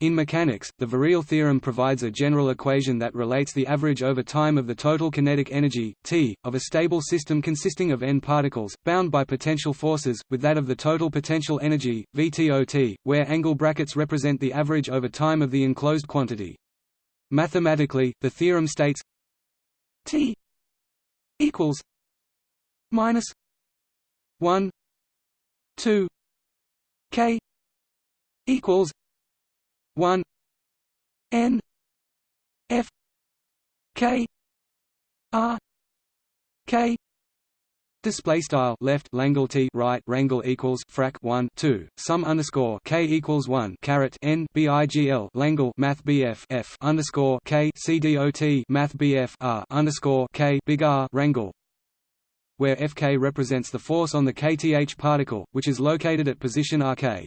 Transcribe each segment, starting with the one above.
In mechanics, the virial theorem provides a general equation that relates the average over time of the total kinetic energy, T, of a stable system consisting of n particles, bound by potential forces, with that of the total potential energy, VTOT, where angle brackets represent the average over time of the enclosed quantity. Mathematically, the theorem states T equals minus 1 2 K equals 1 n f k r k Display style left Langle T right Rangle equals frac 1 2 sum underscore K equals 1 caret N BIGL Langle Math BF F underscore K CDOT Math BF R underscore K big R Rangle where Fk represents the force on the kth particle, which is located at position Rk.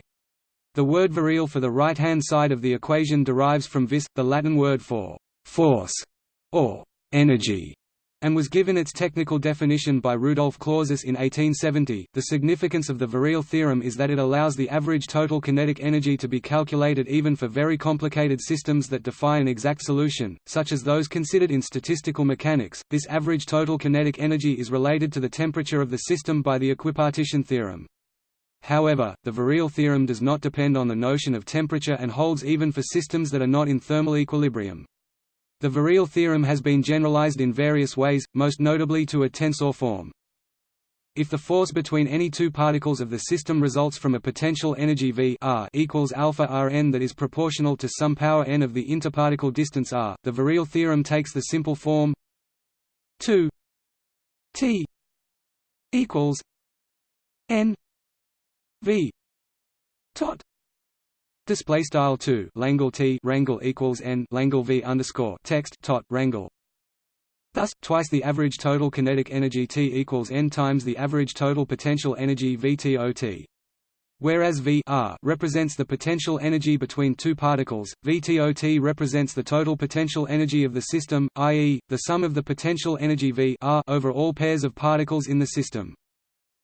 The word virial for the right-hand side of the equation derives from vis, the Latin word for «force» or «energy», and was given its technical definition by Rudolf Clausius in 1870. The significance of the virial theorem is that it allows the average total kinetic energy to be calculated even for very complicated systems that defy an exact solution, such as those considered in statistical mechanics. This average total kinetic energy is related to the temperature of the system by the equipartition theorem. However, the virial theorem does not depend on the notion of temperature and holds even for systems that are not in thermal equilibrium. The virial theorem has been generalized in various ways, most notably to a tensor form. If the force between any two particles of the system results from a potential energy V r equals alpha Rn that is proportional to some power n of the interparticle distance r, the virial theorem takes the simple form 2 t equals n v tot display style 2 langle t rangle equals n langle v underscore text tot rangle Thus, twice the average total kinetic energy T equals n times the average total potential energy VTOT. Whereas V r represents the potential energy between two particles, VTOT represents the total potential energy of the system, i.e., the sum of the potential energy V r over all pairs of particles in the system.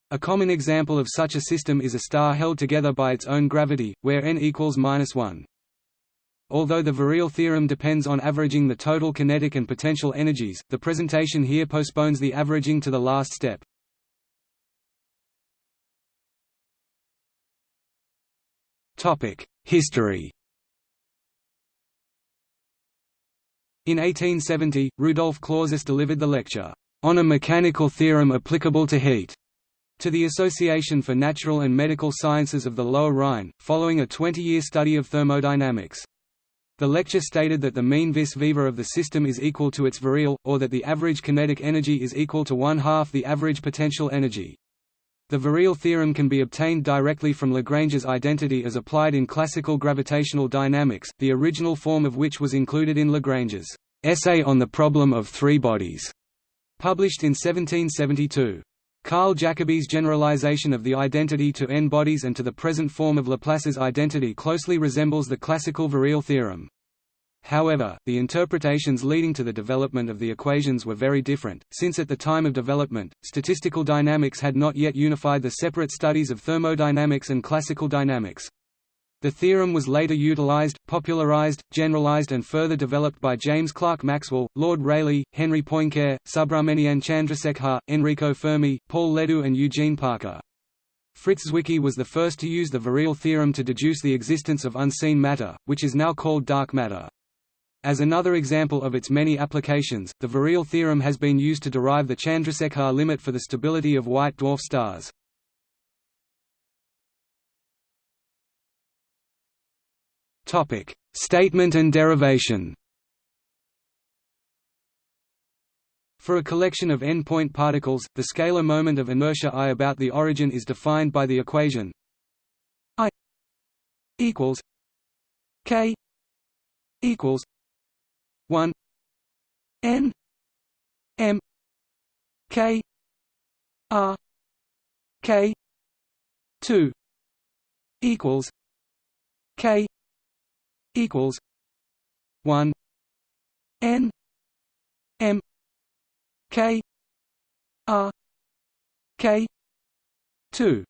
A common example of such a system is a star held together by its own gravity, where n equals minus 1. Although the virial theorem depends on averaging the total kinetic and potential energies, the presentation here postpones the averaging to the last step. History In 1870, Rudolf Clausius delivered the lecture, "...on a mechanical theorem applicable to heat." To the Association for Natural and Medical Sciences of the Lower Rhine, following a 20-year study of thermodynamics. The lecture stated that the mean vis viva of the system is equal to its virial, or that the average kinetic energy is equal to one-half the average potential energy. The virial theorem can be obtained directly from Lagrange's identity as applied in classical gravitational dynamics, the original form of which was included in Lagrange's Essay on the Problem of Three Bodies, published in 1772. Carl Jacobi's generalization of the identity to n-bodies and to the present form of Laplace's identity closely resembles the classical virial theorem. However, the interpretations leading to the development of the equations were very different, since at the time of development, statistical dynamics had not yet unified the separate studies of thermodynamics and classical dynamics. The theorem was later utilized, popularized, generalized and further developed by James Clerk Maxwell, Lord Rayleigh, Henry Poincare, Subrahmanyan Chandrasekhar, Enrico Fermi, Paul Ledoux and Eugene Parker. Fritz Zwicky was the first to use the virial theorem to deduce the existence of unseen matter, which is now called dark matter. As another example of its many applications, the virial theorem has been used to derive the Chandrasekhar limit for the stability of white dwarf stars. Topic: Statement and derivation. For a collection of n-point particles, the scalar moment of inertia I about the origin is defined by the equation I equals k equals 1 n m k r k 2 equals k equals one N M K R K two.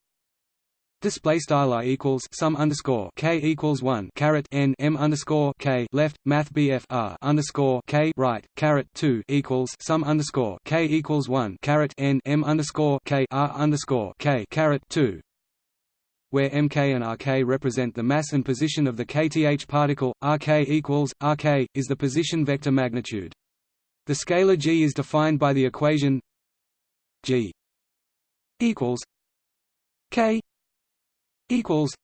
Display style i equals sum underscore k equals one caret n m underscore k left math bf r underscore k right caret two equals sum underscore k equals one caret n m underscore k r underscore k caret two where Mk and Rk represent the mass and position of the kth particle, Rk equals Rk is the position vector magnitude. The scalar g is defined by the equation g equals k equals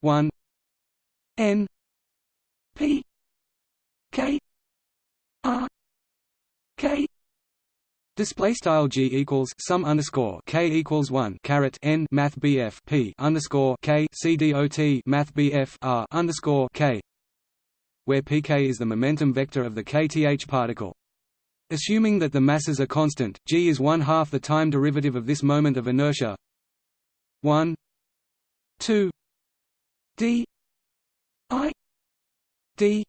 one N P K R K Display style g equals sum underscore k equals one caret n math bf p underscore k c dot math bf r underscore k, where pk is the momentum vector of the kth particle. Assuming that the masses are constant, g is one half the time derivative of this moment of inertia. One 2 d i d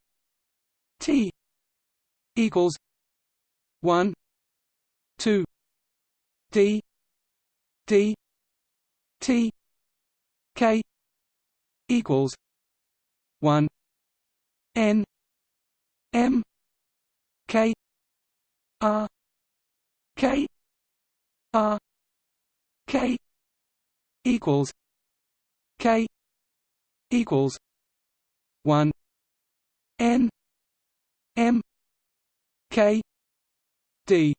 t equals 1 2 d d t k equals 1 n m k r k r k equals K equals one N M K D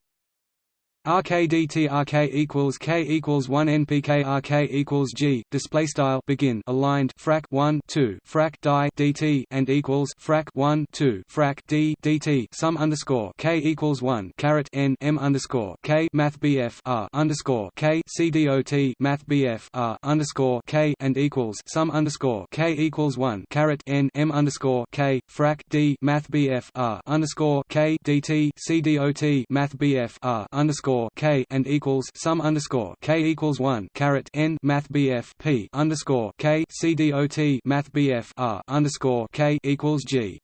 RKDT RK equals K equals one NPK RK equals G display style begin aligned frac 1 2 frac die DT and equals frac 1 2 frac D DT sum underscore K equals 1 caret N M underscore K Math BF R underscore K CDOT Math BF R underscore K and equals sum underscore K equals 1 caret N M underscore K frac D Math BF R underscore K DT CDOT Math BF R underscore underscore k and equals sum underscore k equals one caret n math bf p underscore k c dot math bf r underscore k equals g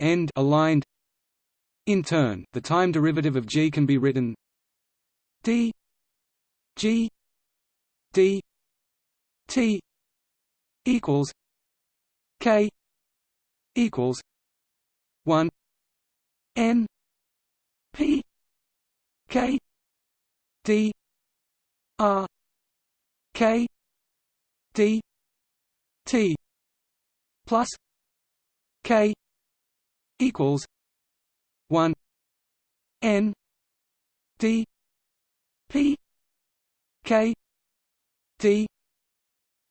end aligned. In turn, the time derivative of g can be written d g d t equals k equals one n p K D R K D T plus K equals one N D P K D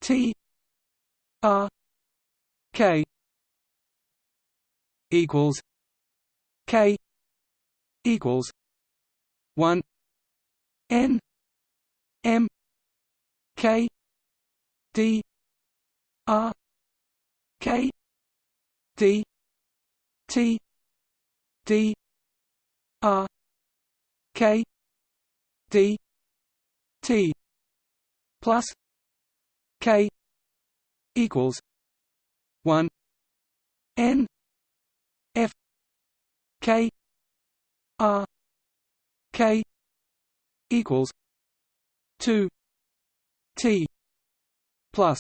T R K equals K equals one N M K D R K D T D R K D T plus K equals one N F K R K equals two T plus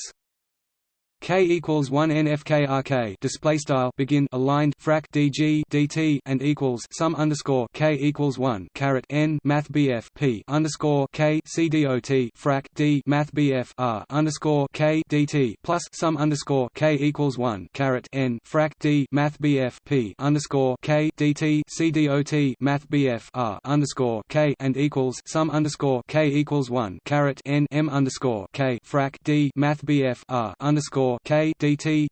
K equals one NFKRK display style begin aligned frac DG DT and equals sum underscore K equals one caret N Math BF P underscore K CDOT frac D Math BF R underscore K DT plus sum underscore K equals one caret N frac D Math BF P underscore K DT CDOT Math BF R underscore K and equals sum underscore K equals one caret N M underscore K frac D Math BF R underscore K DT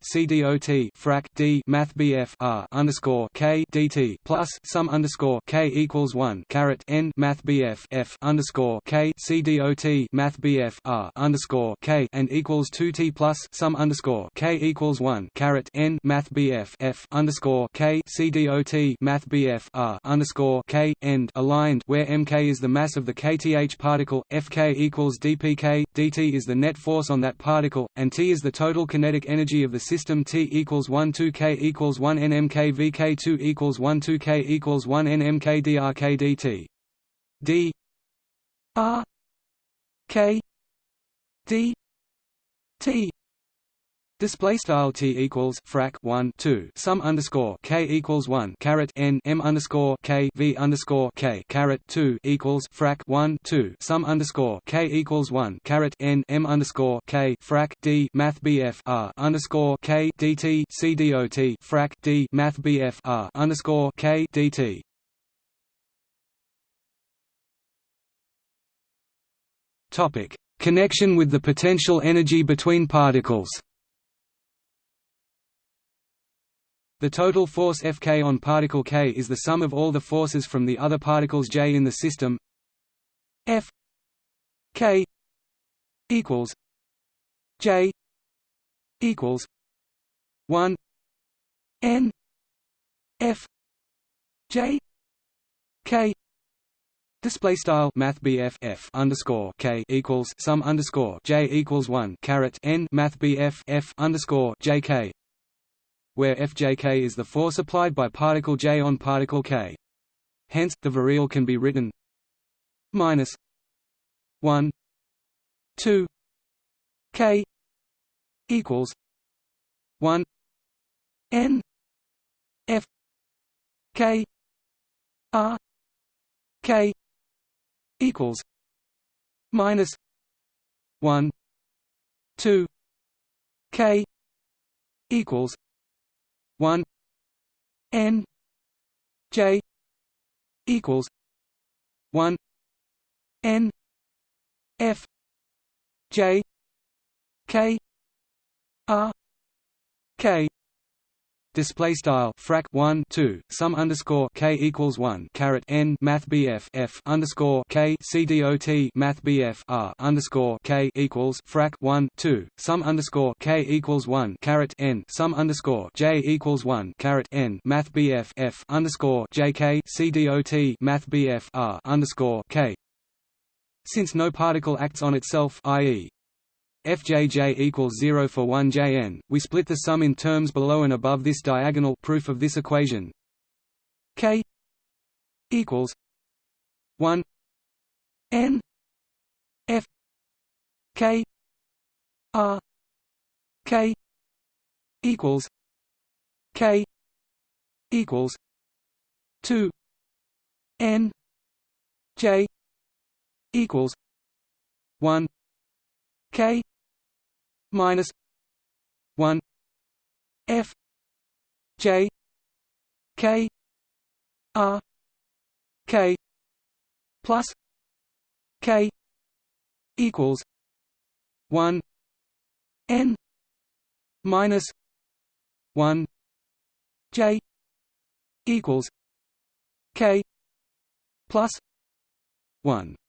frac D Math BF R underscore K DT plus sum underscore K equals one caret N Math BF F underscore K CDOT Math BF R underscore K and equals two T plus sum underscore K equals one caret N Math BF F underscore K CDOT Math BF R underscore K end aligned where Mk is the mass of the kth particle, Fk equals dpk, dt is the net force on that particle, and T is the total kinetic energy of the system T equals 1 2 K equals 1 N Mk Vk 2 equals 1 2 K equals 1 N Mk drk dt d. R. K. D. T Display style t equals frac 1 2 sum underscore k equals 1 caret n m underscore k v underscore k caret 2 equals frac 1 2 sum underscore k equals 1 caret n m underscore k frac d math bf r underscore k dt c dot frac d math bf r underscore k dt. Topic: Connection with the potential energy between particles. The total force Fk on particle k is the sum of all the forces from the other particles j in the system. F k equals j equals 1 n f j k Display style Math F underscore K equals sum underscore J equals one caret N Math BF F underscore J K where Fjk is the force applied by particle j on particle k. Hence, the virial can be written minus 1 2 k equals 1 n f k r k equals minus 1 2 k equals 1 n j equals 1 n f j k r k Display style frac 1 2 sum underscore k equals 1 caret n math bf f underscore k c dot math bf r underscore k equals frac 1 2 sum underscore k equals 1 caret n sum underscore j equals 1 caret n math bf f underscore j k c dot math bf r underscore k. Since no particle acts on itself, i.e fjj equals 0 for 1 jn, we split the sum in terms below and above this diagonal proof of this equation. K equals 1 n f k r k equals k equals 2 n j equals 1 k minus 1 f j k r k plus k equals 1 n minus 1 j equals k plus 1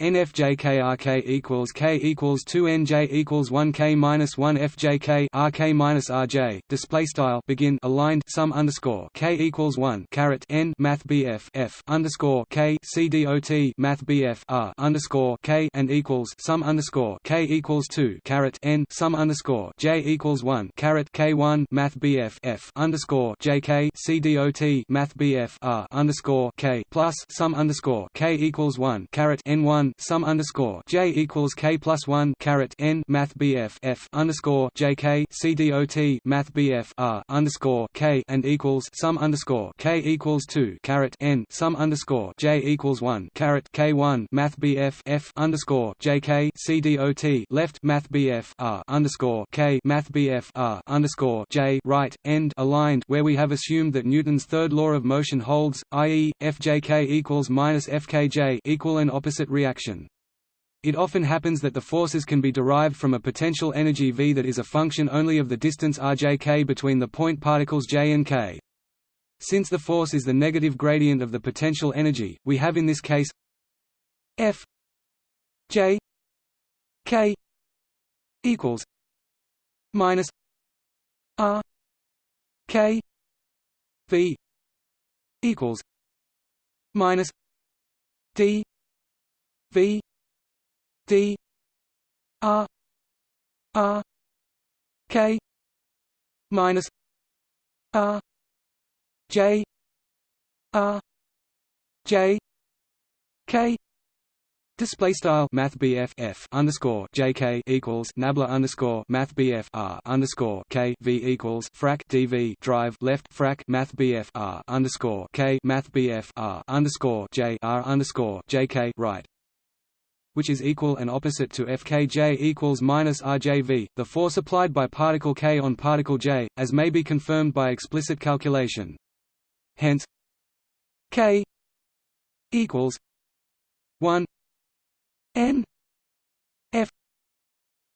NFJK equals K equals two NJ equals one K minus one FJK RK minus RJ display style begin aligned sum underscore K equals one caret N Math BF F underscore K C dot Math BF R underscore K and equals sum underscore K equals two caret N sum underscore J equals one caret K one Math BF F underscore JK C dot Math BF R underscore K plus sum underscore K equals one caret N one one sum underscore j equals k plus one caret n math bf f underscore jk c dot math bf r underscore k and equals sum underscore k equals two caret n sum underscore j equals one caret k one math bf f underscore jk c left math bf r underscore k math bf r underscore j right end aligned where we have assumed that Newton's third law of motion holds, i.e., fjk equals minus fkj equal and opposite reaction action. It often happens that the forces can be derived from a potential energy V that is a function only of the distance rjk between the point particles j and k. Since the force is the negative gradient of the potential energy, we have in this case F j k equals minus r k v equals minus d V D R R K minus R J R J K. Display style Math f underscore JK equals Nabla underscore Math R underscore K V equals frac DV drive left frac Math R underscore K Math R underscore J R underscore JK right which is equal and opposite to Fkj equals minus Rjv, the force applied by particle k on particle j, as may be confirmed by explicit calculation. Hence, k equals 1 N F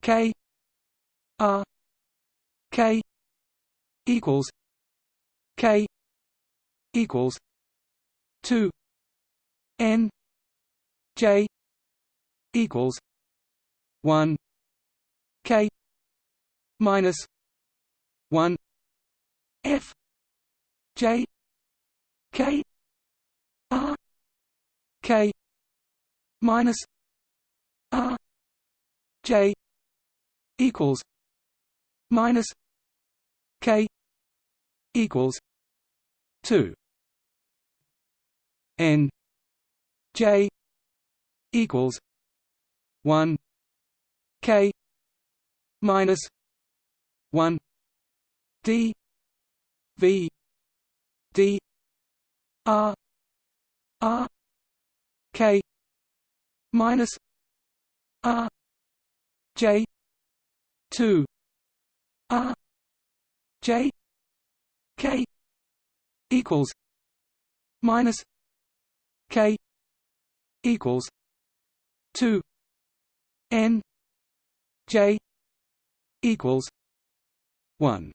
K R K equals K equals two N J equals one K minus one F J K R K minus R J equals minus K equals two N J equals one K minus one D V D R R K minus R J two R J K equals minus K equals two N J equals one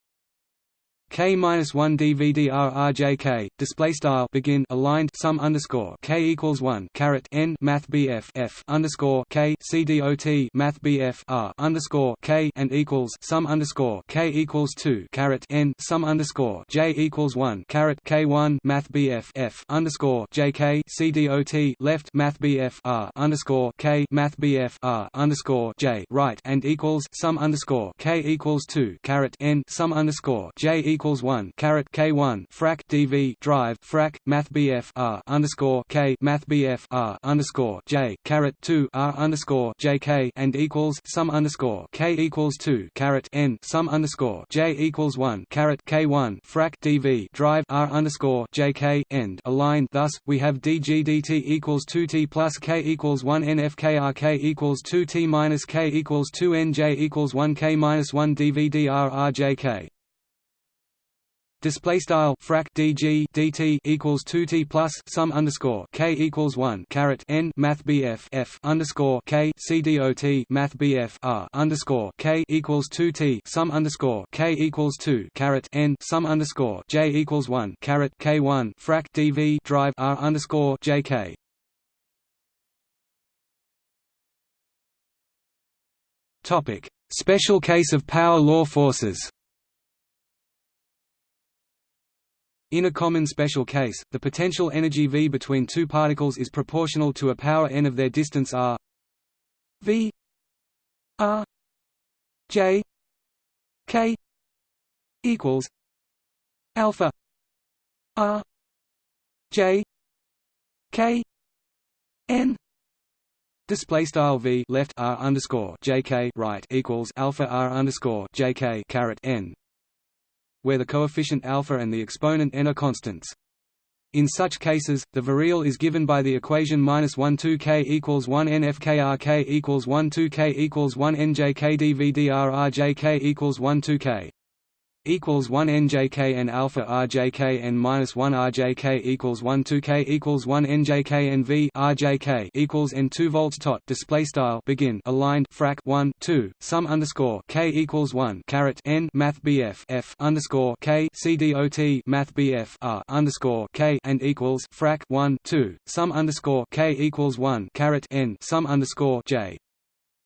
K minus one DVDRRJK display style. Begin. Aligned. Sum underscore. K equals one. Caret. N. Math BF F. Underscore. K. CDOT Math BF R. underscore. K. And equals. Sum underscore. K equals two. Caret. N. Sum underscore. J equals one. Caret. K one. Math BF F. Underscore. JK CDOT left. Math BF R. underscore. K. Math BF R. underscore. J. Right. And equals. Sum underscore. K equals two. Caret. N. Sum underscore. J equals equals one caret K one frac DV drive frac Math BF R underscore K Math BF R underscore J caret two R underscore JK and equals sum underscore K equals two caret N sum underscore J equals one caret K one frac DV drive R underscore JK end. Aligned thus we have DG DT equals two T plus K equals one N F K R K equals two T minus K equals two N J equals one K minus one DVDR R J K display style frac dg dt equals 2t plus sum underscore k equals 1 caret n math bf f underscore k c dot math bf r underscore k equals 2t sum underscore k equals 2 caret n sum underscore j equals 1 caret k 1 frac dv drive r underscore jk Topic: Special case of power law forces. In a common special case, the potential energy V between two particles is proportional to a power n of their distance r. V. R. J. K. equals alpha r. J. K. N. Display style v left r underscore jk right equals alpha r underscore jk caret n where the coefficient alpha and the exponent n are constants. In such cases, the virial is given by the equation minus 1 2 k equals 1 n f k r k equals 1 2 k equals 1 n j k d v d r r j k equals 1 2 k equals 1 njk alpha rjk minus 1 rjk equals 1 2 k equals 1 njk rjk equals n 2 volts tot. Display style. Begin. Aligned. Frac. 1 2 sum underscore. K equals 1 caret. N. Math bf f. Underscore. K. C dot math bf r. underscore. K. And equals. Frac. 1 2 sum underscore. K equals 1 caret. N. Sum underscore. J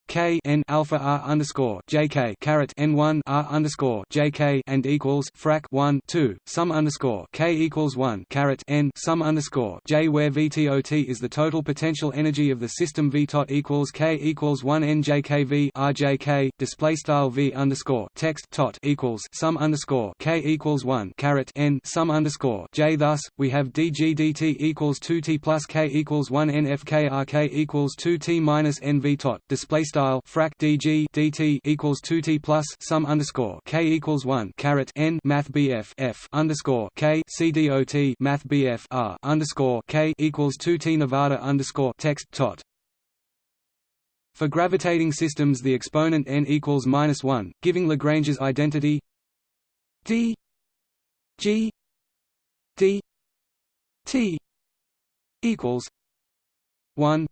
k n alpha r underscore jk caret n one r underscore jk and equals frac one two sum underscore k equals one caret n sum underscore j where VTOT is the total potential energy of the system VTOT equals k equals one n jkv rjk display style v underscore text tot equals sum underscore k equals one caret n sum underscore j. Thus, we have dg dt equals two t plus k equals one n f k r k equals two t minus n v tot display style frac dg dt equals 2t plus sum underscore k equals 1 caret n math bf f underscore k math bf r underscore k equals 2t nevada underscore text tot. For gravitating systems the exponent n equals minus 1, giving Lagrange's identity d g d t equals 1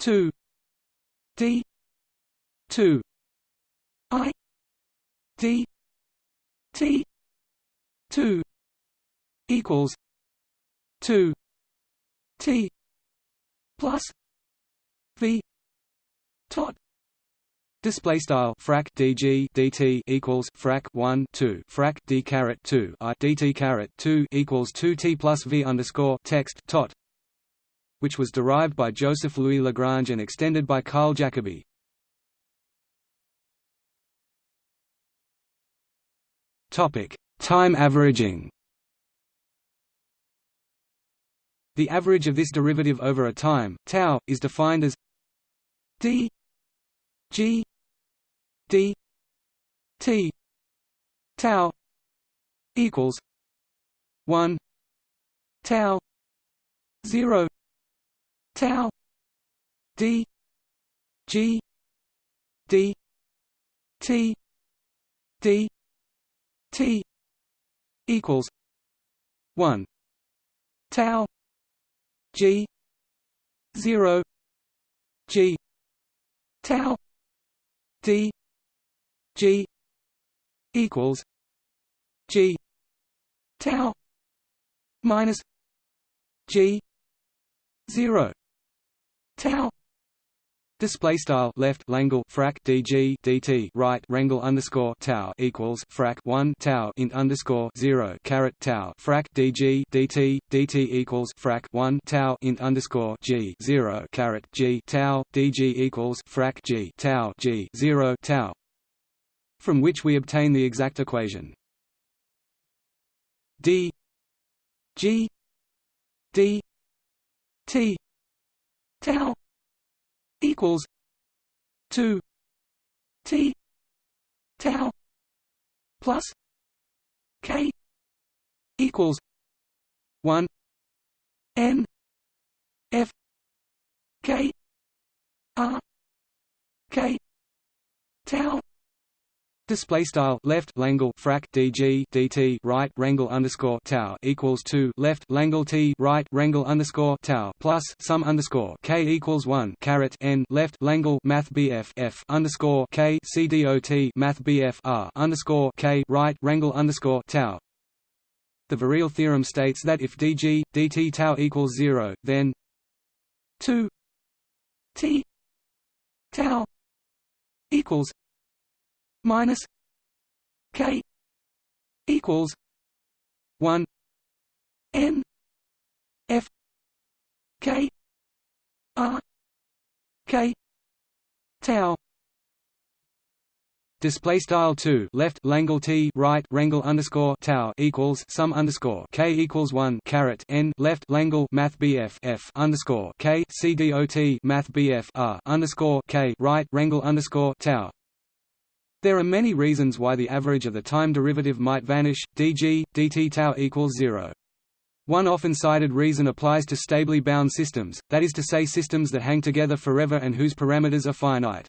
2 d 2 i d t 2 equals 2 t plus v tot Display style frac dg dt equals frac 1 2 frac d caret 2 i dt caret 2 equals 2 t plus v underscore text tot, which was derived by Joseph Louis Lagrange and extended by Carl Jacobi. Time averaging. The average of this derivative over a time tau is defined as d g d t tau equals 1 tau 0 tau d g d t d T equals one tau G zero G tau D G equals G tau minus G zero tau. Display style left Langle frac dg dt right rangle underscore tau equals frac one tau int underscore zero caret tau frac dg dt dt equals frac one tau int underscore g zero caret g tau dg equals frac g tau g zero tau, from which we obtain the exact equation. D g d t tau equals two T tau plus K equals one N F K R K tau Display style left Langle frac DG DT right rangle underscore tau equals two left Langle T right rangle underscore tau plus sum underscore K equals one caret N left Langle Math BF F underscore K C D O T Math BF R underscore K right rangle underscore tau. The Virial theorem states that if dg dt tau equals zero, then two T tau equals minus K equals one N F K R K tau. Display style two left Langle T right Rangle underscore tau equals sum underscore K equals one caret N left Langle Math BF F underscore K C D O T Math BF R underscore K right Rangle underscore tau there are many reasons why the average of the time derivative might vanish, dg, dt tau equals zero. One often cited reason applies to stably bound systems, that is to say systems that hang together forever and whose parameters are finite.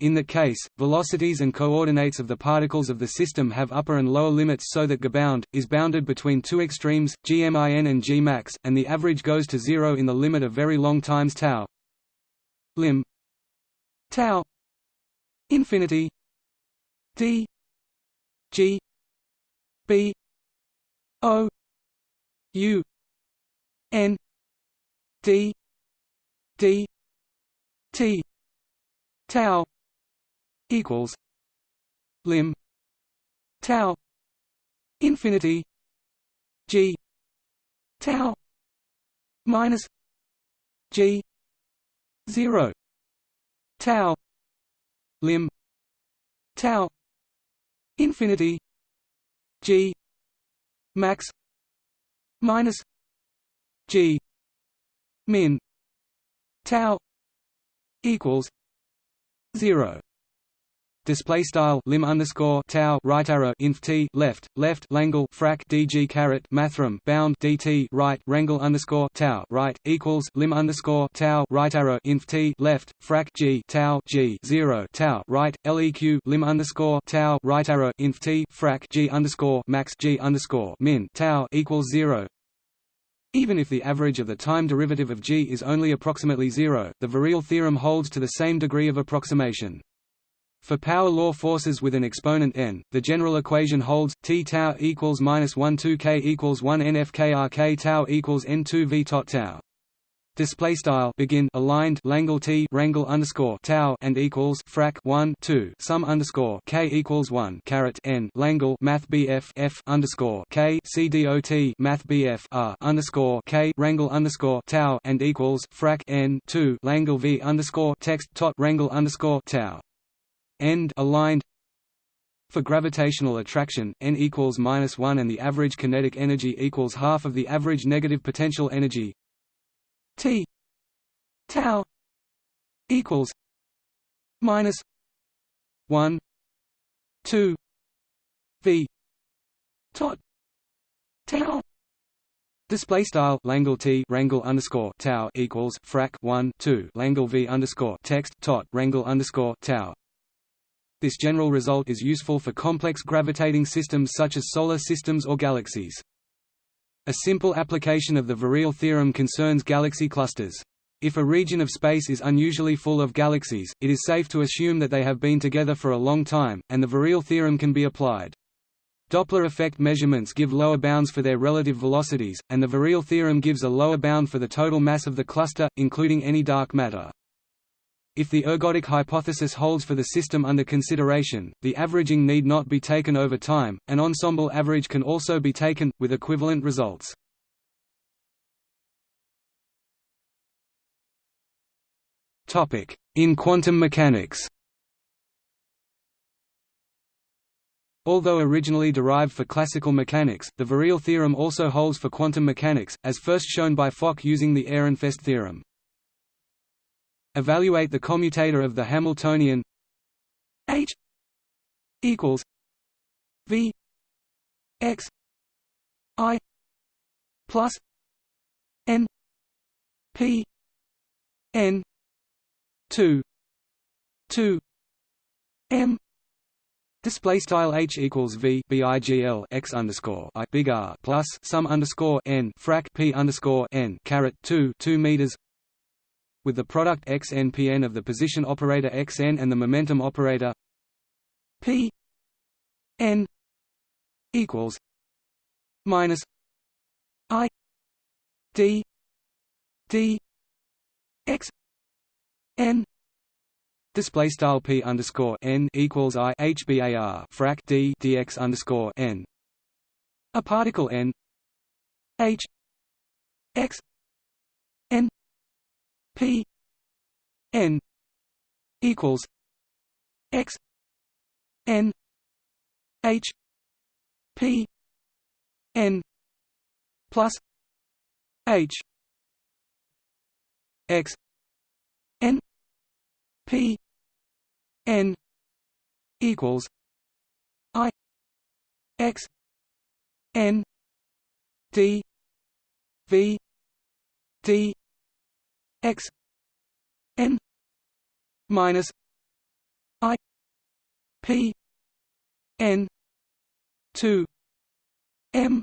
In that case, velocities and coordinates of the particles of the system have upper and lower limits so that gbound, is bounded between two extremes, gmin and gmax, and the average goes to zero in the limit of very long times tau lim tau infinity D G B O U N D D T tau equals lim tau infinity g tau minus g 0 tau lim tau infinity g max minus g min tau equals 0 display style lim underscore tau right arrow inf t left left langle frac dg caret mathrm bound dt right rangle underscore tau right equals lim underscore tau right arrow inf t left frac g tau g zero tau right leq lim underscore tau right arrow inf t frac g underscore max g underscore min tau equals zero even if the average of the time derivative of g is only approximately zero, the virial theorem holds to the same degree of approximation. For power law forces with an exponent n, the general equation holds T tau equals minus 1 2 k equals 1 n f k r k tau equals n 2 v tot tau. Display style begin aligned Langle T rangle underscore tau and equals frac 1 2 sum underscore k equals 1 caret n Langle Math BF F underscore K C D O T Math BF R underscore K rangle underscore tau and equals frac n 2 Langle V underscore text tot rangle underscore tau end aligned for gravitational attraction, n equals minus one, and the average kinetic energy equals half of the average negative potential energy. T tau equals minus one two v tot tau. Display style Langle T rangle underscore tau equals frac one two Langle V underscore text tot rangle underscore tau. This general result is useful for complex gravitating systems such as solar systems or galaxies. A simple application of the virial theorem concerns galaxy clusters. If a region of space is unusually full of galaxies, it is safe to assume that they have been together for a long time, and the virial theorem can be applied. Doppler effect measurements give lower bounds for their relative velocities, and the virial theorem gives a lower bound for the total mass of the cluster, including any dark matter. If the ergodic hypothesis holds for the system under consideration, the averaging need not be taken over time, an ensemble average can also be taken, with equivalent results. In quantum mechanics Although originally derived for classical mechanics, the virial theorem also holds for quantum mechanics, as first shown by Fock using the Ehrenfest theorem. Evaluate the commutator of the Hamiltonian H equals V X I plus N P N two two M Display style h equals v bigl x underscore i big R plus sum underscore n frac p underscore n caret two two meters with the product xnpn of the position operator xn and the momentum operator p n equals minus i d d x n Display style p underscore n equals i hbar frac d dx underscore n. A particle n h x P N equals X N H P N plus H X N P N equals I X N D V D x n minus i p n 2 m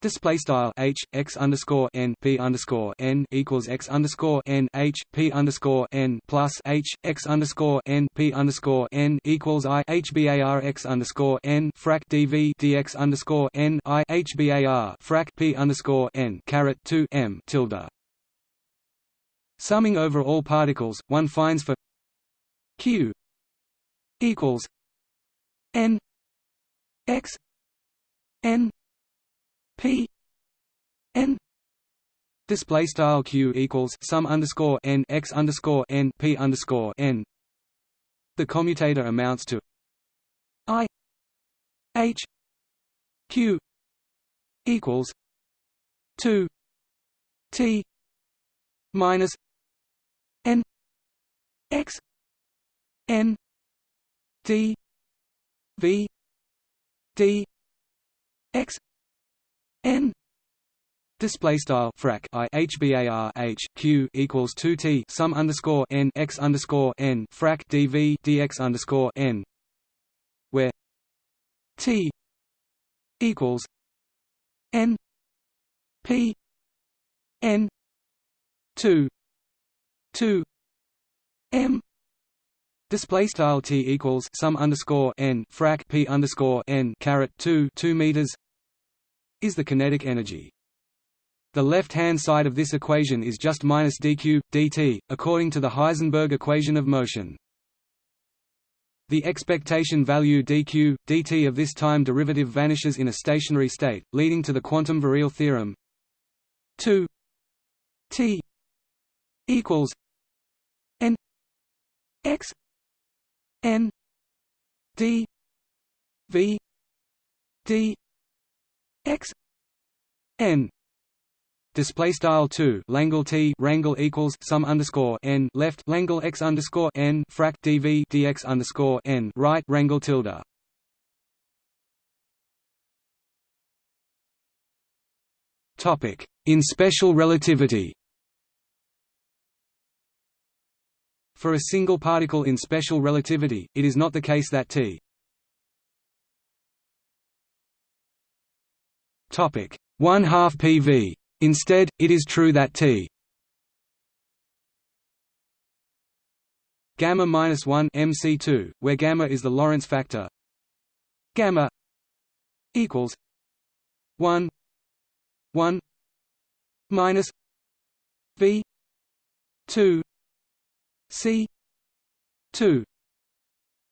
Display style h x underscore n p underscore n equals x underscore n h p underscore n plus h x underscore n p underscore n equals i h bar x underscore n frac dv dx underscore n i h bar frac p underscore n caret two m tilde Summing over all particles, one finds for q equals n x n p n. Display style q equals sum underscore n x underscore n p underscore n. The commutator amounts to i h q equals 2 t minus x n d v d x n Display style frac i h bar h q equals two t sum underscore n x underscore n frac dv dx underscore n, where t equals n p n two two m Display style t equals sum underscore n frac p underscore n caret two two meters is the kinetic energy. The left-hand side of this equation is just minus dq, dt, according to the Heisenberg equation of motion. The expectation value dq, dt of this time derivative vanishes in a stationary state, leading to the quantum virial theorem 2 t equals n x n d v d x n. Display style 2 Langle T rangle equals sum underscore n left Langle x underscore n frac dv dx underscore n right wrangle tilde. Topic. In special relativity For a single particle in special relativity, it is not the case that T topic 1 half PV Instead, it is true that T gamma minus 1 MC2, where gamma is the Lorentz factor, gamma equals 1 1 minus V 2 C 2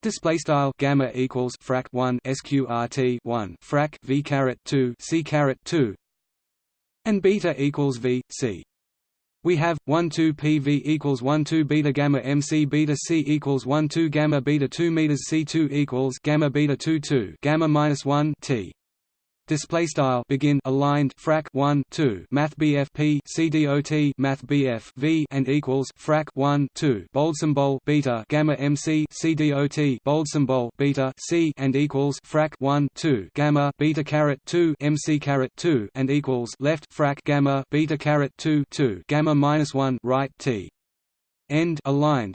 Display style gamma equals frac 1 sqrt 1 frac v caret 2 c caret 2 and beta equals v c. We have 1 2 PV equals 1 2 beta gamma MC beta C equals 1 2 gamma beta 2 meters C2 equals gamma beta 2 2 gamma minus 1 T display style begin aligned frac 1 2 math bf p cdot math bf v and equals frac 1 2 bold symbol beta gamma mc cdot bold symbol beta c and equals frac 1 2 gamma beta caret 2 mc caret 2 and equals left frac gamma beta caret 2 2 gamma minus 1 right t. End aligned.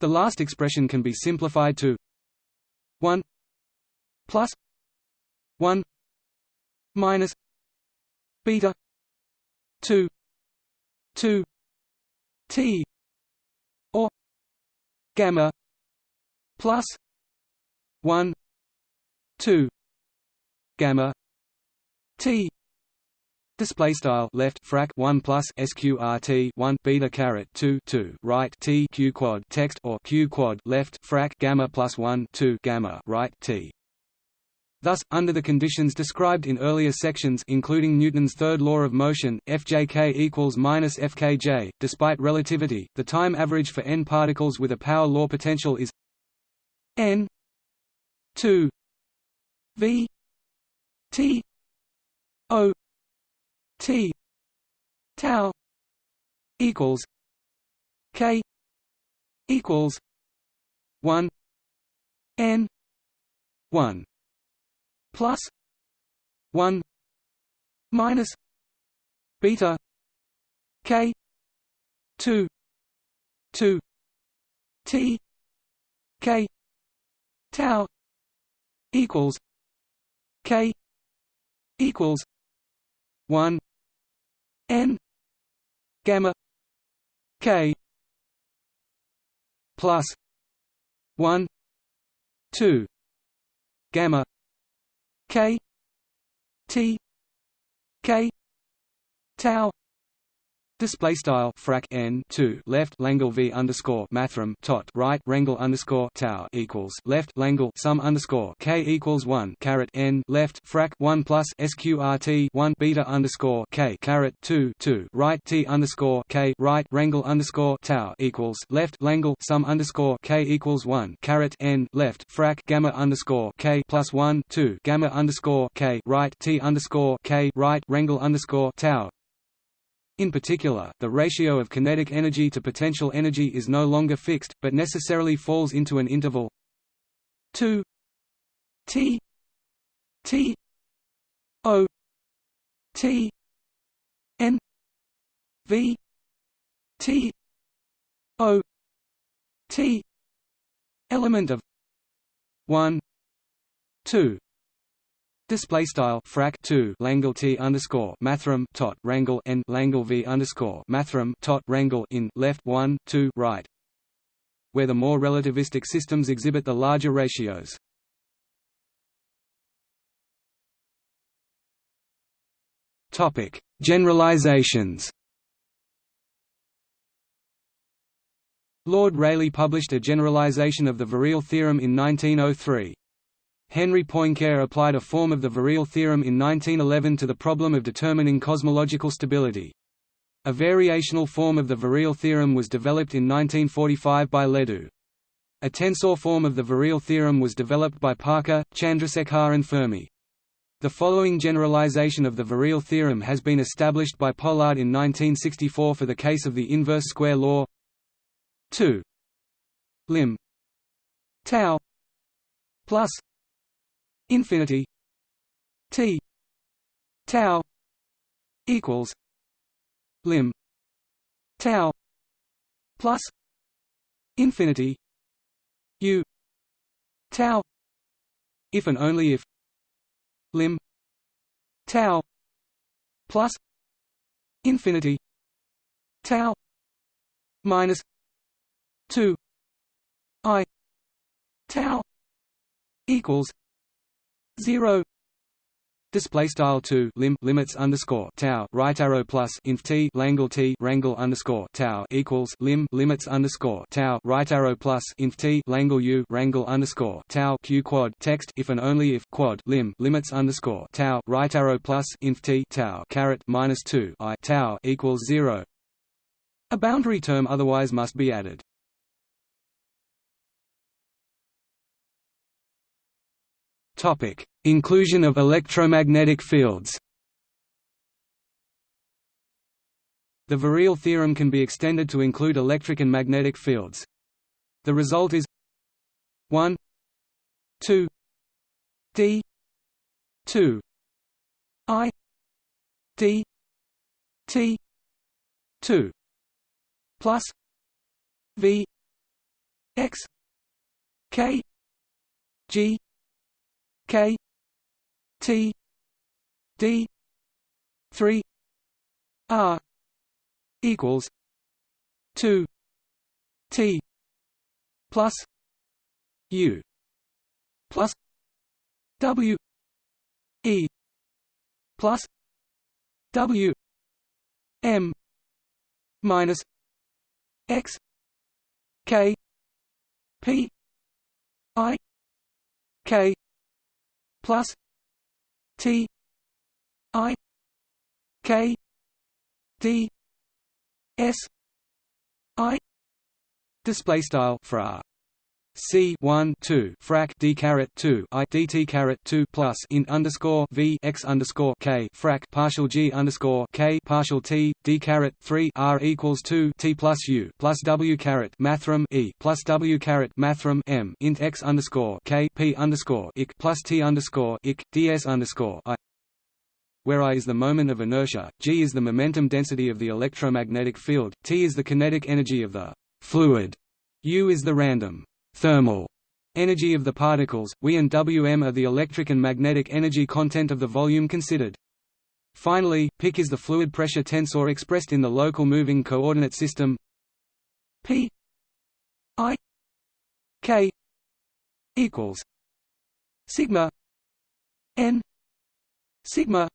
The last expression can be simplified to 1 plus 1 minus beta 2 2 t or gamma plus 1 2 gamma t. Display style left frac 1 plus sqrt 1 beta caret 2 2 right t q quad text or q quad left frac gamma plus 1 2 gamma right t Thus, under the conditions described in earlier sections including Newton's third law of motion, Fjk equals minus Fkj, despite relativity, the time average for n particles with a power law potential is n 2 v t o t tau equals k equals 1 n 1 plus 1 minus beta k 2 2 t k tau equals k equals 1 n gamma k plus 1 2 gamma K T K tau Display style frac n two left Langle v underscore mathrm tot right Rangle underscore tau equals left Langle sum underscore k equals one caret n left frac one plus sqrt one beta underscore k caret two two right t underscore k right Rangle underscore tau equals left Langle sum underscore k equals one caret n left frac gamma underscore k plus one two gamma underscore k right t underscore k right Rangle underscore tau in particular, the ratio of kinetic energy to potential energy is no longer fixed, but necessarily falls into an interval. 2 t. T. O. T. N. V. T. O. T. Element of 1 2 Display style frac 2 Langle T underscore mathrm tot Rangle n Langle V underscore mathrm tot Rangle in left 1 2 right where the more relativistic systems exhibit the larger ratios. Topic: Generalizations. Lord Rayleigh published a generalization of the virial theorem in 1903. Henri Poincaré applied a form of the virial theorem in 1911 to the problem of determining cosmological stability. A variational form of the virial theorem was developed in 1945 by Ledoux. A tensor form of the virial theorem was developed by Parker, Chandrasekhar and Fermi. The following generalization of the virial theorem has been established by Pollard in 1964 for the case of the inverse square law 2 lim tau plus infinity t tau equals lim tau plus infinity u tau if and only if lim tau plus infinity tau minus 2 i tau equals zero Display style two lim limits underscore tau right arrow plus inf t langle t rangle underscore tau equals lim limits underscore tau right arrow plus inf t langle u rangle underscore tau q quad text if and only if quad lim limits underscore tau right arrow plus inf t tau caret minus two i tau equals zero. A boundary term otherwise must be added. Topic: Inclusion of electromagnetic fields. The virial theorem can be extended to include electric and magnetic fields. The result is 1 2 d 2 i d t 2 plus v x k g K T D three R equals two T plus U plus W E plus W M minus X K P I K plus T I K D S I display style fra C one two frac D caret two I DT caret two plus in underscore V X underscore K frac partial G underscore K partial T D caret three R equals two T plus U plus W caret mathrm E plus W caret mathrm M int X underscore K P underscore IC plus T underscore IC DS underscore I. Where I is the moment of inertia, G is the momentum density of the electromagnetic field, T is the kinetic energy of the fluid, U is the random thermal energy of the particles, We and Wm are the electric and magnetic energy content of the volume considered. Finally, PIC is the fluid pressure tensor expressed in the local moving coordinate system P I K equals sigma n sigma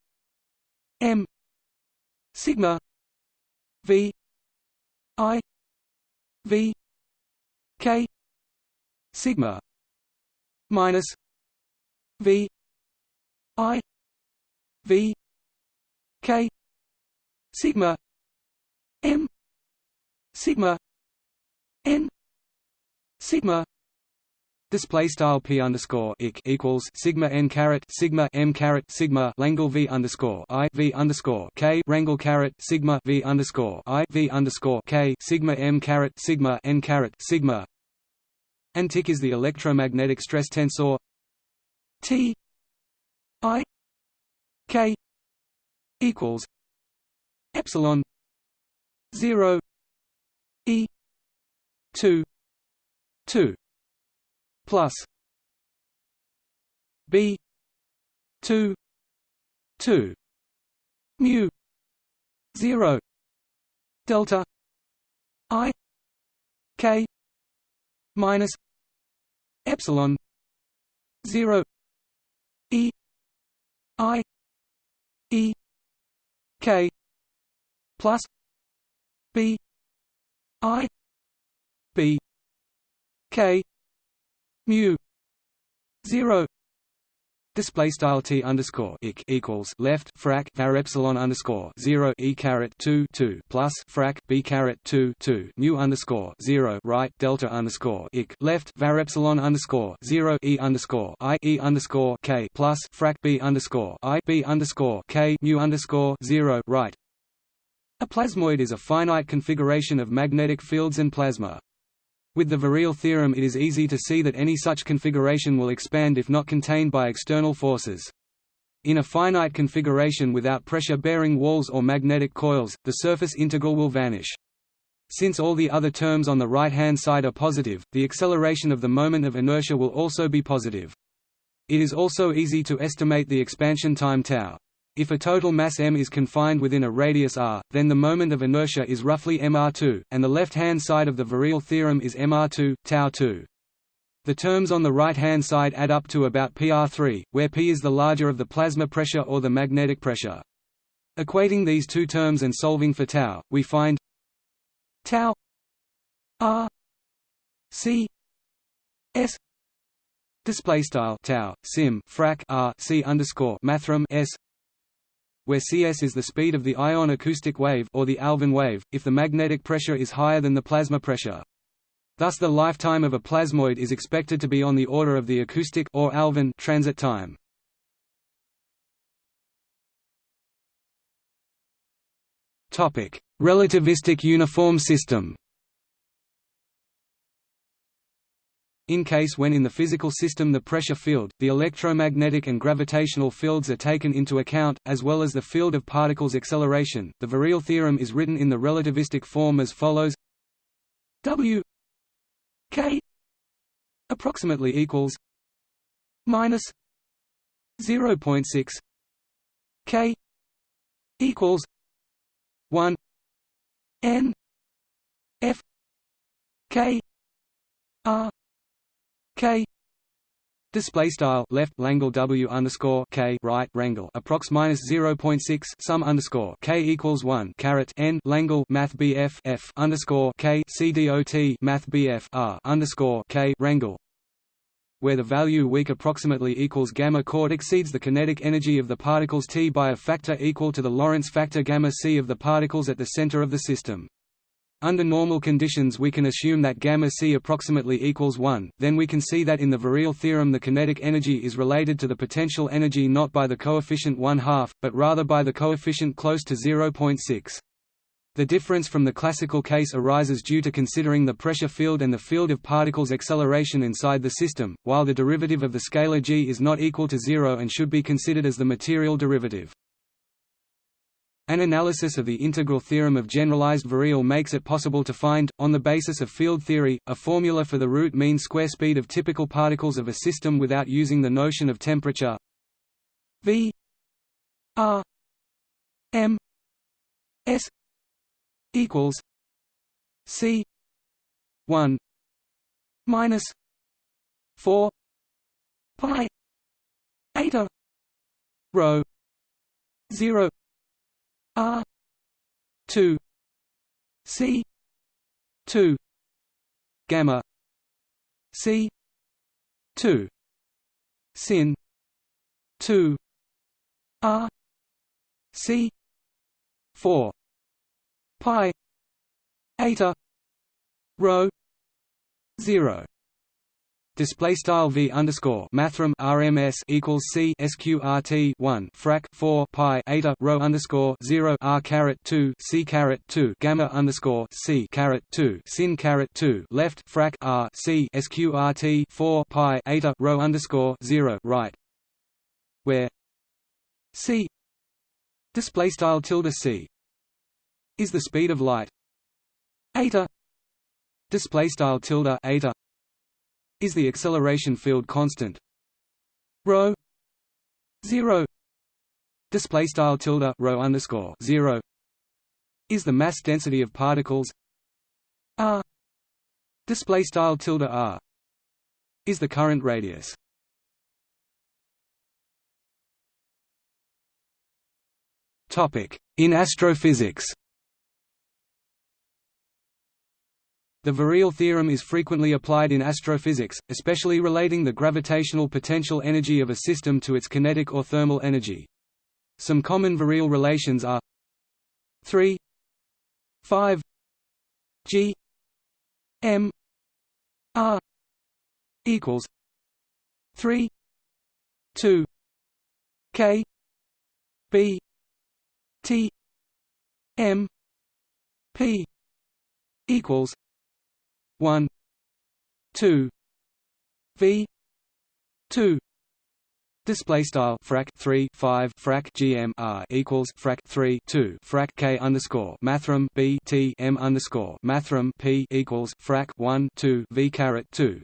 m sigma V I V K sigma minus V I V K sigma M sigma N sigma Display style p underscore ik equals sigma n caret sigma m caret sigma Langle v underscore i v underscore k Rangle caret sigma v underscore i v underscore k sigma m caret sigma n caret sigma. And TIC is the electromagnetic stress tensor. T I K equals epsilon zero E two two plus B two two mu zero delta I K minus epsilon zero E I E K plus B I B K mu zero Display style t underscore ik equals left frac var epsilon underscore zero e caret two two plus frac b caret two two mu underscore zero right delta underscore ik left var epsilon underscore zero e underscore i e underscore k plus frac b underscore i b underscore k mu underscore zero right. A plasmoid is a finite configuration of magnetic fields and plasma. With the virial theorem it is easy to see that any such configuration will expand if not contained by external forces. In a finite configuration without pressure-bearing walls or magnetic coils, the surface integral will vanish. Since all the other terms on the right-hand side are positive, the acceleration of the moment of inertia will also be positive. It is also easy to estimate the expansion time tau. If a total mass m is confined within a radius r, then the moment of inertia is roughly mr2, and the left-hand side of the virial theorem is mr2, tau2. The terms on the right-hand side add up to about pr3, where p is the larger of the plasma pressure or the magnetic pressure. Equating these two terms and solving for tau, we find tau r c s display style tau sim frac r c underscore mathrm s where Cs is the speed of the ion acoustic wave or the Alfvén wave, if the magnetic pressure is higher than the plasma pressure. Thus the lifetime of a plasmoid is expected to be on the order of the acoustic or Alfvén transit time. Relativistic uniform system. In case when in the physical system the pressure field, the electromagnetic and gravitational fields are taken into account, as well as the field of particles acceleration, the virial theorem is written in the relativistic form as follows. W k approximately equals minus 0.6 k equals 1 n f k r K. Display style left Langle W underscore K right Rangle approx minus zero point six sum underscore K equals one caret N Langle Math BF F underscore K C D O T Math BF R underscore K Rangle where the value weak approximately equals gamma chord exceeds the kinetic energy of the particles T by a factor equal to the Lorentz factor gamma c of the particles at the center of the system. Under normal conditions we can assume that gamma c approximately equals 1, then we can see that in the virial theorem the kinetic energy is related to the potential energy not by the coefficient 1 half, but rather by the coefficient close to 0.6. The difference from the classical case arises due to considering the pressure field and the field of particles acceleration inside the system, while the derivative of the scalar g is not equal to zero and should be considered as the material derivative. An analysis of the integral theorem of generalized virial makes it possible to find, on the basis of field theory, a formula for the root mean square speed of typical particles of a system without using the notion of temperature. V r m s equals c 1 minus 4 pi eta rho 0 R two c 2 gamma c 2 sin 2 r c 4 pi eta rho 0 Display style v underscore mathrm RMS equals C SQRT one frac four pi eta rho underscore zero R caret two C caret two gamma underscore C caret two sin caret two left frac R C SQRT four pi eta rho underscore zero right where C display style tilde C is the speed of light. Eta display style tilde eta is the acceleration field constant. Rho 0 display style tilde rho underscore 0 is the mass density of particles. R display style tilde r is the current radius. Topic in astrophysics The virial theorem is frequently applied in astrophysics, especially relating the gravitational potential energy of a system to its kinetic or thermal energy. Some common virial relations are 3 5 g m r equals 3 2 k b t m p equals one two V two Display style frac three five frac GM R equals frac three two frac K underscore mathrm B T M underscore mathrm P equals frac one two V caret two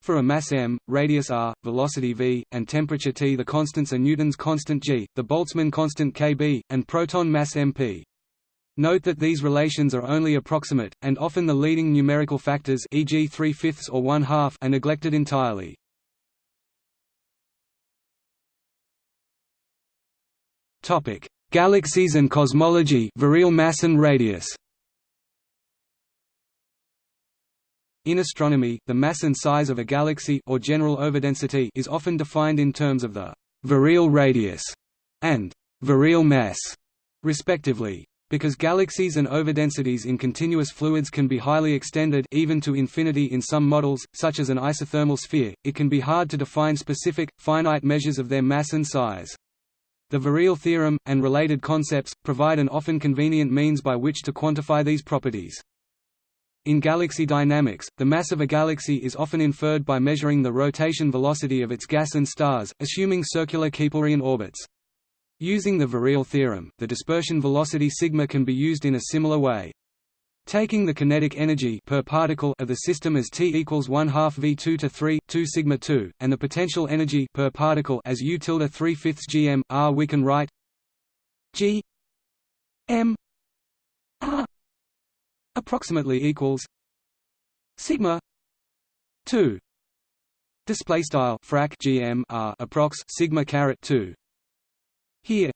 for a mass m, radius r, velocity v, and temperature T the constants are Newton's constant g, the Boltzmann constant kb, and proton mass mp. Note that these relations are only approximate, and often the leading numerical factors e.g. 3 fifths or 1 half are neglected entirely. Galaxies and cosmology, virial mass and radius. In astronomy, the mass and size of a galaxy or general overdensity is often defined in terms of the virial radius and virial mass, respectively. Because galaxies and overdensities in continuous fluids can be highly extended even to infinity in some models, such as an isothermal sphere, it can be hard to define specific, finite measures of their mass and size. The virial theorem, and related concepts, provide an often convenient means by which to quantify these properties. In galaxy dynamics, the mass of a galaxy is often inferred by measuring the rotation velocity of its gas and stars, assuming circular Keplerian orbits. Using the virial theorem, the dispersion velocity sigma can be used in a similar way. Taking the kinetic energy per particle of the system as t equals 1 half v2 to 3 2 sigma 2, and the potential energy per particle as u tilde 3 fifths gm r, we can write g m r approximately equals sigma 2 display style frac gm r approx sigma caret 2 here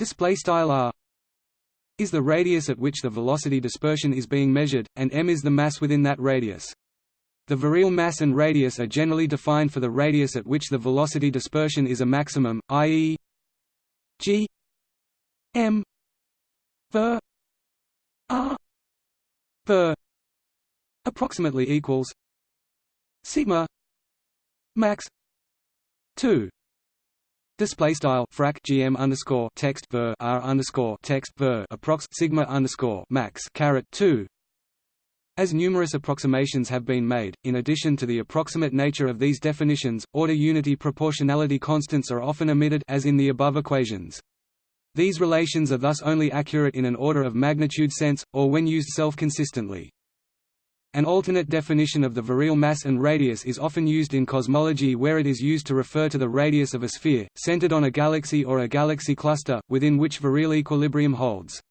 display style r is the radius at which the velocity dispersion is being measured, and m is the mass within that radius. The virial mass and radius are generally defined for the radius at which the velocity dispersion is a maximum, i.e. g m ver r ver approximately equals sigma max 2 Display style frac gm underscore text ver r underscore text ver approx sigma underscore max caret two. As numerous approximations have been made, in addition to the approximate nature of these definitions, order unity proportionality constants are often omitted as in the above equations. These relations are thus only accurate in an order of magnitude sense, or when used self-consistently. An alternate definition of the virial mass and radius is often used in cosmology where it is used to refer to the radius of a sphere, centered on a galaxy or a galaxy cluster, within which virial equilibrium holds.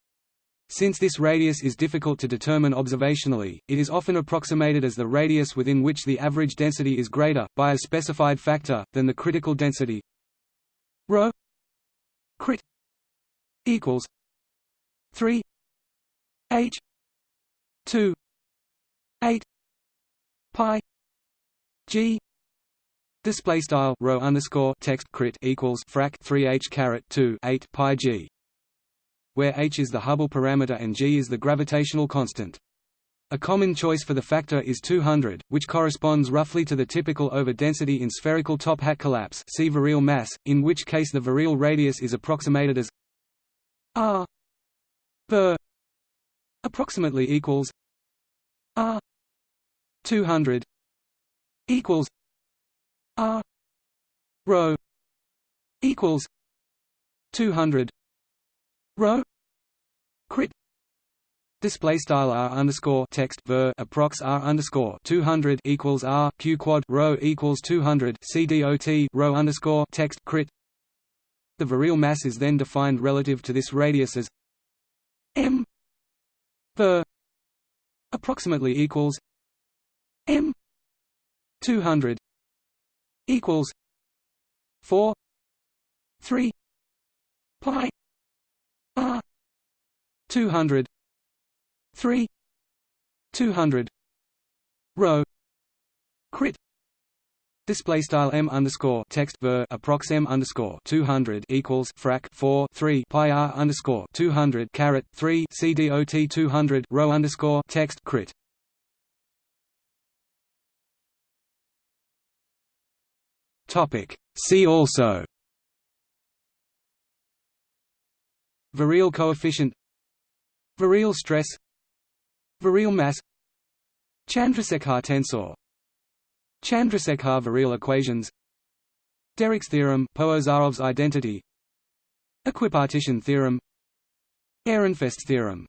Since this radius is difficult to determine observationally, it is often approximated as the radius within which the average density is greater, by a specified factor, than the critical density ρ crit equals 3 h 2 8 pi g display style rho underscore text crit equals frac 3 h caret 2 8 pi g where h is the Hubble parameter and g is the gravitational constant. A common choice for the factor is 200, which corresponds roughly to the typical over-density in spherical top-hat collapse see virial mass, in which case the virial radius is approximated as r ver approximately equals r 200 equals r rho equals 200 rho crit Display style r underscore text ver approx r underscore two hundred equals r q quad rho equals two hundred c dot rho underscore text crit. The virial mass is then defined relative to this radius as m ver approximately equals m two hundred equals four three pi r two hundred 3 200 rho crit display style m underscore text ver approx m underscore 200 equals frac 4 3 pi r underscore 200 caret 3 c dot 200 rho underscore text crit topic. See also. Virial coefficient. Virial stress. Virial mass. Chandrasekhar tensor. Chandrasekhar virial equations. Derrick's theorem Pohozaev's identity. Equipartition theorem. Ehrenfest theorem